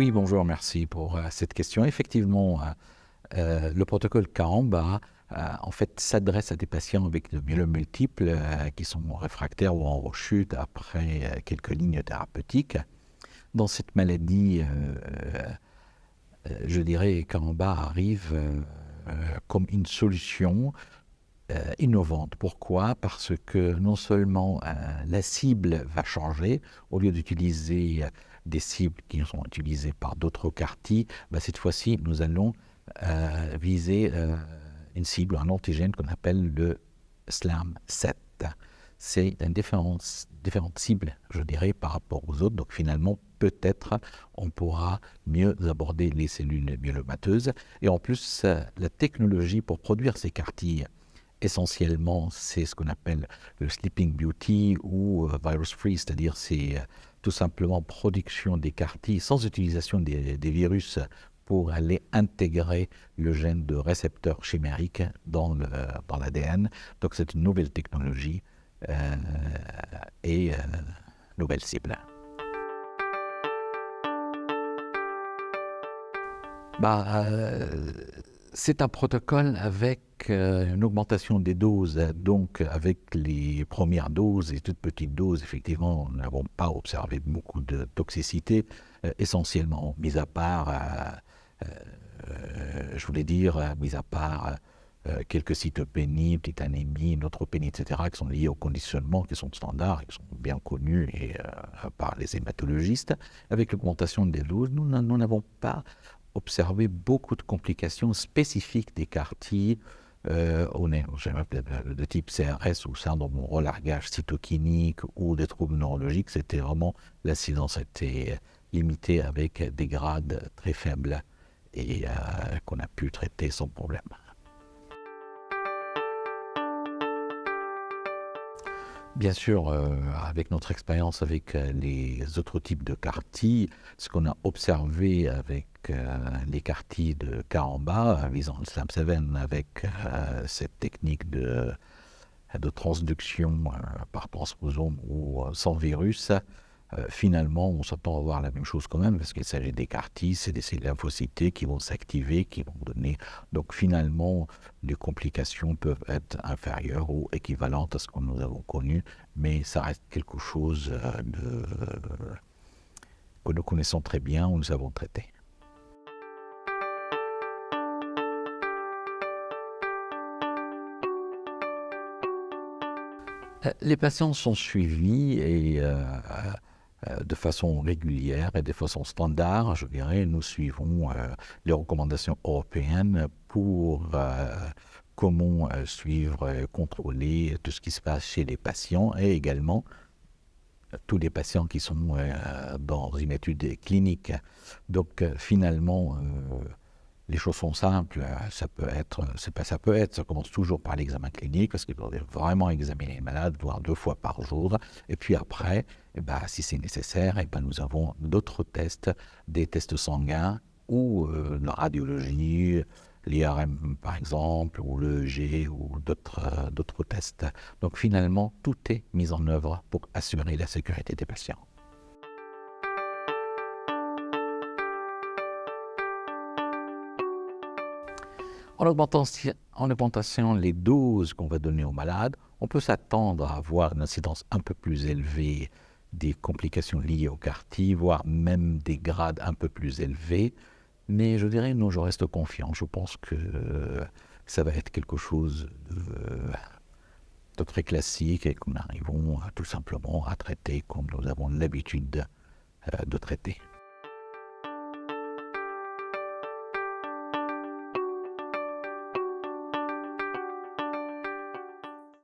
Oui, bonjour, merci pour euh, cette question. Effectivement, euh, euh, le protocole Karamba en fait s'adresse à des patients avec de myélome multiples qui sont réfractaires ou en rechute après quelques lignes thérapeutiques. Dans cette maladie, je dirais, Karamba arrive comme une solution innovante. Pourquoi? Parce que non seulement la cible va changer, au lieu d'utiliser des cibles qui sont utilisées par d'autres quartiers, bah, cette fois-ci, nous allons euh, viser euh, une cible, un antigène qu'on appelle le SLAM7. C'est une différence, différente cible, je dirais, par rapport aux autres. Donc finalement, peut-être on pourra mieux aborder les cellules myélomateuses. Et en plus, la technologie pour produire ces quartiers, essentiellement, c'est ce qu'on appelle le Sleeping Beauty ou euh, Virus Free, c'est-à-dire c'est tout simplement production des sans utilisation des, virus pour aller intégrer le gène de récepteur chimérique dans l'ADN. Dans Donc c'est une nouvelle technologie euh, et euh, nouvelle cible. Bah, euh, c'est un protocole avec euh, une augmentation des doses. Donc, avec les premières doses et toutes petites doses, effectivement, nous n'avons pas observé beaucoup de toxicité, euh, essentiellement, mis à part, euh, je voulais dire, mis à part quelques cytopénies, petite anémie, neutropénie, etc., qui sont liées au conditionnement, qui sont standards, qui sont bien connus et, par les hématologistes. Avec l'augmentation des doses, nous n'avons pas observé beaucoup de complications spécifiques des quartiers euh, de type CRS ou syndrome relargage cytokinique ou des troubles neurologiques. C'était vraiment, l'incidence était limitée avec des grades très faibles et euh, qu'on a pu traiter sans problème. Bien sûr, euh, avec notre expérience avec euh, les autres types de quartiers, ce qu'on a observé avec euh, les quartiers de Karamba, visant le SLAM7 avec cette technique de, de transduction par transposome ou sans virus, euh, finalement, on s'attend à voir la même chose quand même, parce qu'il s'agit des quartiers, c'est des cellules lymphocytées qui vont s'activer, qui vont donner. Donc finalement, les complications peuvent être inférieures ou équivalentes à ce que nous avons connu, mais ça reste quelque chose euh, que nous connaissons très bien, où nous avons traité. Euh, les patients sont suivis et de façon régulière et de façon standard, je dirais, nous suivons euh, les recommandations européennes pour euh, comment suivre, contrôler tout ce qui se passe chez les patients et également tous les patients qui sont dans une étude clinique. Donc finalement, les choses sont simples. Ça peut être, c'est pas ça peut être. Ça commence toujours par l'examen clinique parce qu'il faut vraiment examiner les malades, voire deux fois par jour. Et puis après, eh ben, si c'est nécessaire, eh ben, nous avons d'autres tests, des tests sanguins ou euh, la radiologie, l'IRM par exemple, ou l'EEG ou d'autres euh, d'autres tests. Donc finalement, tout est mis en œuvre pour assurer la sécurité des patients. En augmentation, les doses qu'on va donner aux malades, on peut s'attendre à avoir une incidence un peu plus élevée des complications liées au quartier, voire même des grades un peu plus élevés. Mais je dirais, non, je reste confiant. Je pense que ça va être quelque chose de, très classique et nous arrivons tout simplement à traiter comme nous avons l'habitude euh, de traiter.